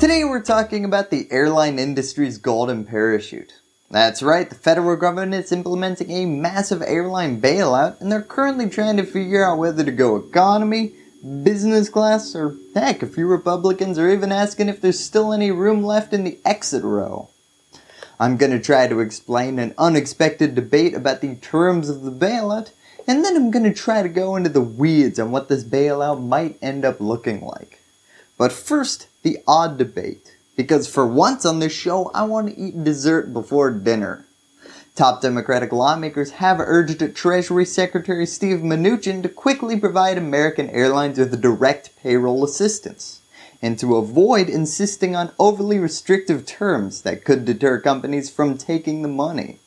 Today we're talking about the airline industry's golden parachute. That's right, the federal government is implementing a massive airline bailout and they're currently trying to figure out whether to go economy, business class, or heck, a few Republicans are even asking if there's still any room left in the exit row. I'm going to try to explain an unexpected debate about the terms of the bailout, and then I'm going to try to go into the weeds on what this bailout might end up looking like. But first, the odd debate, because for once on this show I want to eat dessert before dinner. Top Democratic lawmakers have urged Treasury Secretary Steve Mnuchin to quickly provide American Airlines with direct payroll assistance, and to avoid insisting on overly restrictive terms that could deter companies from taking the money.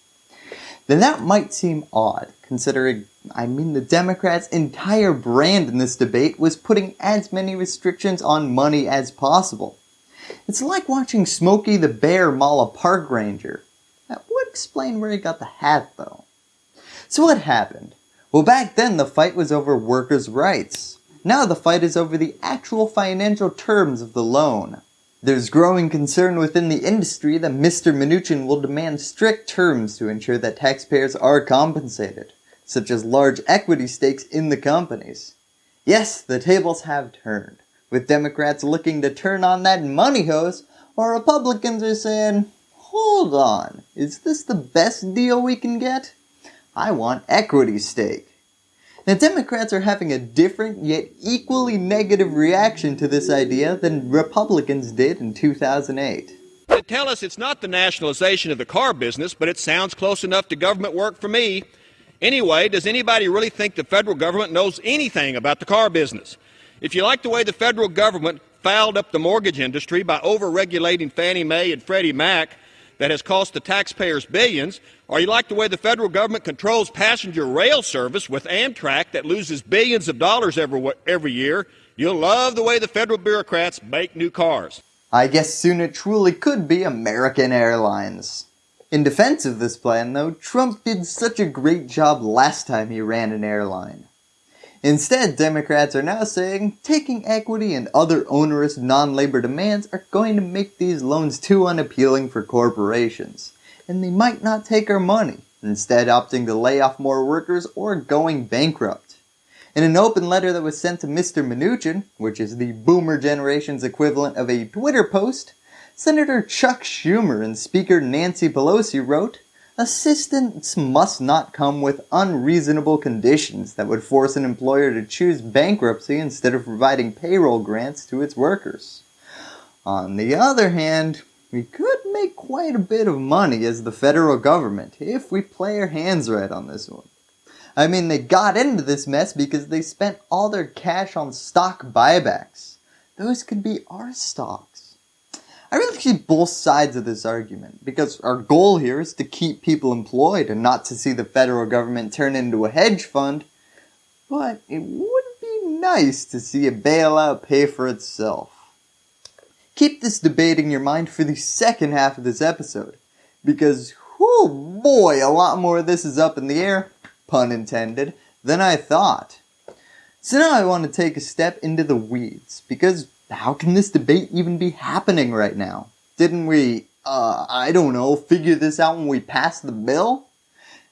Then that might seem odd, considering, I mean the Democrats' entire brand in this debate was putting as many restrictions on money as possible. It's like watching Smokey the Bear maul a park ranger. That would explain where he got the hat though. So what happened? Well back then the fight was over workers' rights. Now the fight is over the actual financial terms of the loan. There's growing concern within the industry that Mr. Mnuchin will demand strict terms to ensure that taxpayers are compensated, such as large equity stakes in the companies. Yes, the tables have turned, with Democrats looking to turn on that money hose, while Republicans are saying, hold on, is this the best deal we can get? I want equity stake. Now Democrats are having a different yet equally negative reaction to this idea than Republicans did in 2008. They tell us it's not the nationalization of the car business, but it sounds close enough to government work for me. Anyway, does anybody really think the federal government knows anything about the car business? If you like the way the federal government fouled up the mortgage industry by over-regulating Fannie Mae and Freddie Mac, that has cost the taxpayers billions, or you like the way the federal government controls passenger rail service with Amtrak that loses billions of dollars every, every year, you'll love the way the federal bureaucrats make new cars. I guess soon it truly could be American Airlines. In defense of this plan though, Trump did such a great job last time he ran an airline. Instead, Democrats are now saying taking equity and other onerous non-labor demands are going to make these loans too unappealing for corporations, and they might not take our money, instead opting to lay off more workers or going bankrupt. In an open letter that was sent to Mr. Mnuchin, which is the boomer generation's equivalent of a Twitter post, Senator Chuck Schumer and Speaker Nancy Pelosi wrote, Assistance must not come with unreasonable conditions that would force an employer to choose bankruptcy instead of providing payroll grants to its workers. On the other hand, we could make quite a bit of money as the federal government if we play our hands right on this one. I mean, they got into this mess because they spent all their cash on stock buybacks. Those could be our stocks. I really see both sides of this argument because our goal here is to keep people employed and not to see the federal government turn into a hedge fund. But it would be nice to see a bailout pay for itself. Keep this debate in your mind for the second half of this episode because whoo boy, a lot more of this is up in the air, pun intended, than I thought. So now I want to take a step into the weeds because how can this debate even be happening right now? Didn't we, uh, I don't know, figure this out when we passed the bill?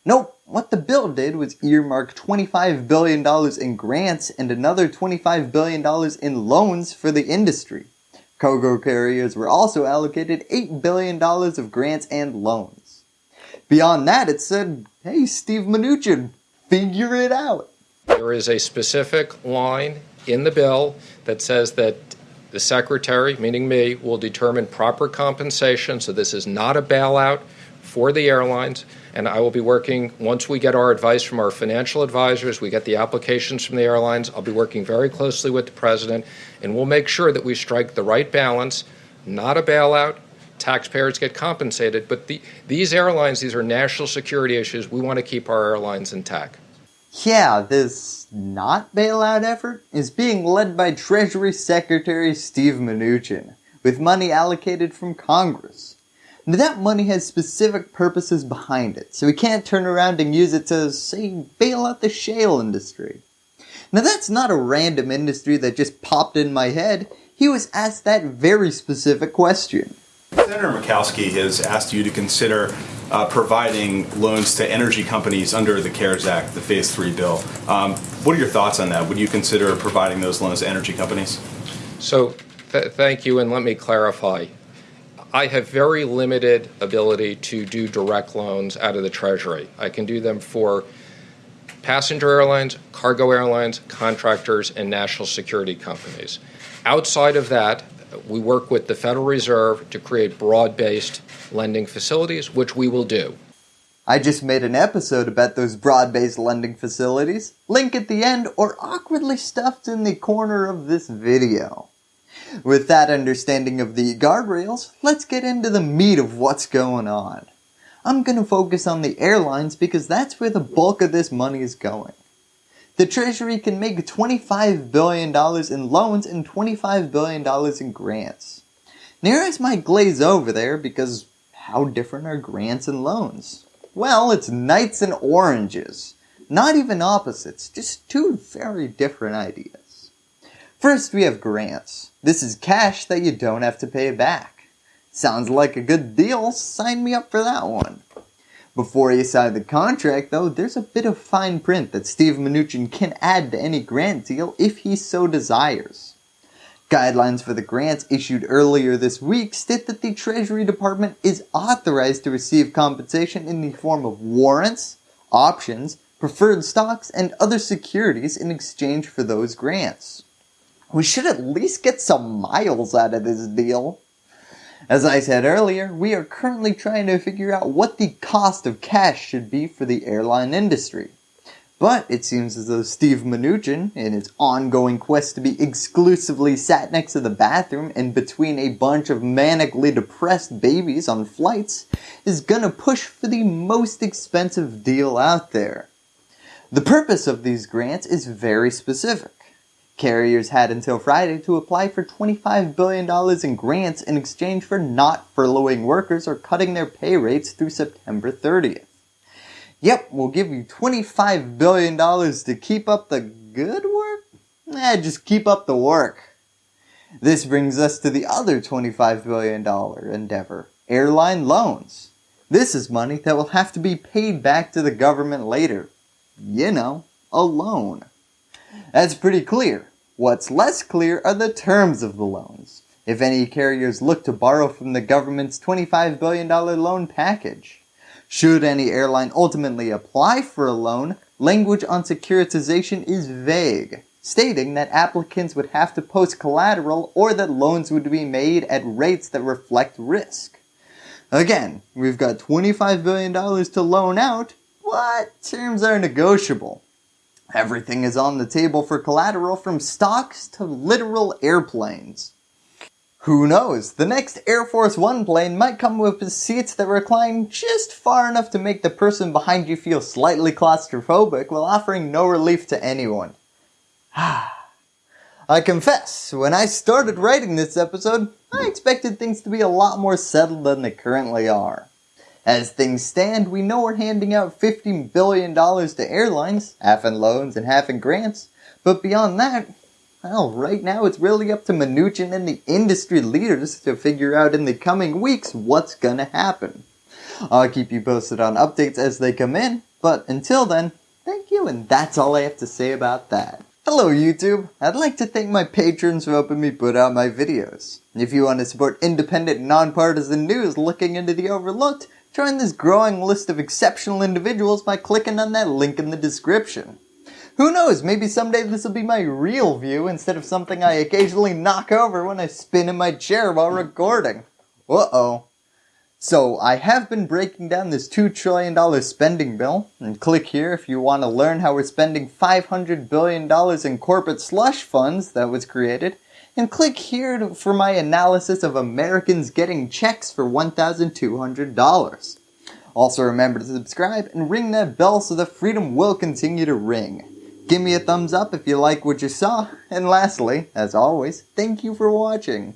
Nope, what the bill did was earmark $25 billion in grants and another $25 billion in loans for the industry. Cargo carriers were also allocated $8 billion of grants and loans. Beyond that, it said, hey, Steve Mnuchin, figure it out. There is a specific line in the bill that says that the secretary, meaning me, will determine proper compensation. So this is not a bailout for the airlines. And I will be working, once we get our advice from our financial advisors, we get the applications from the airlines, I'll be working very closely with the president, and we'll make sure that we strike the right balance, not a bailout, taxpayers get compensated, but the, these airlines, these are national security issues. We want to keep our airlines intact. Yeah, this not bailout effort is being led by Treasury Secretary Steve Mnuchin, with money allocated from Congress. Now that money has specific purposes behind it, so we can't turn around and use it to, say, bail out the shale industry. Now that's not a random industry that just popped in my head. He was asked that very specific question. Senator Murkowski has asked you to consider uh, providing loans to energy companies under the CARES Act, the Phase 3 bill. Um, what are your thoughts on that? Would you consider providing those loans to energy companies? So, th- thank you, and let me clarify. I have very limited ability to do direct loans out of the Treasury. I can do them for passenger airlines, cargo airlines, contractors, and national security companies. Outside of that, we work with the Federal Reserve to create broad based lending facilities, which we will do. I just made an episode about those broad based lending facilities. Link at the end or awkwardly stuffed in the corner of this video. With that understanding of the guardrails, let's get into the meat of what's going on. I'm going to focus on the airlines because that's where the bulk of this money is going. The Treasury can make $25 billion in loans and $25 billion in grants. Nearest might glaze over there because how different are grants and loans? Well, it's knights and oranges. Not even opposites, just two very different ideas. First, we have grants. This is cash that you don't have to pay back. Sounds like a good deal, sign me up for that one. Before you sign the contract, though, there's a bit of fine print that Steve Mnuchin can add to any grant deal if he so desires. Guidelines for the grants issued earlier this week state that the Treasury Department is authorized to receive compensation in the form of warrants, options, preferred stocks, and other securities in exchange for those grants. We should at least get some miles out of this deal. As I said earlier, we are currently trying to figure out what the cost of cash should be for the airline industry. But it seems as though Steve Mnuchin, in his ongoing quest to be exclusively sat next to the bathroom and between a bunch of manically depressed babies on flights, is gonna push for the most expensive deal out there. The purpose of these grants is very specific. Carriers had until Friday to apply for $25 billion in grants in exchange for not furloughing workers or cutting their pay rates through September 30th. Yep, we'll give you $25 billion to keep up the good work? Eh, just keep up the work. This brings us to the other $25 billion endeavor, airline loans. This is money that will have to be paid back to the government later. You know, a loan. That's pretty clear. What's less clear are the terms of the loans, if any carriers look to borrow from the government's $25 billion loan package. Should any airline ultimately apply for a loan, language on securitization is vague, stating that applicants would have to post collateral or that loans would be made at rates that reflect risk. Again, we've got $25 billion to loan out, but terms are negotiable. Everything is on the table for collateral from stocks to literal airplanes. Who knows, the next Air Force One plane might come with seats that recline just far enough to make the person behind you feel slightly claustrophobic while offering no relief to anyone. I confess, when I started writing this episode, I expected things to be a lot more settled than they currently are. As things stand, we know we're handing out $50 billion to airlines, half in loans and half in grants, but beyond that, well, right now it's really up to Mnuchin and the industry leaders to figure out in the coming weeks what's gonna happen. I'll keep you posted on updates as they come in, but until then, thank you and that's all I have to say about that. Hello YouTube! I'd like to thank my patrons for helping me put out my videos. If you want to support independent, nonpartisan news looking into the overlooked, Join this growing list of exceptional individuals by clicking on that link in the description. Who knows, maybe someday this will be my real view instead of something I occasionally knock over when I spin in my chair while recording. Uh-oh. So, I have been breaking down this $2 trillion spending bill, and click here if you want to learn how we're spending $500 billion in corporate slush funds that was created, and click here to, for my analysis of Americans getting checks for $1,200. Also remember to subscribe and ring that bell so the freedom will continue to ring. Give me a thumbs up if you like what you saw, and lastly, as always, thank you for watching.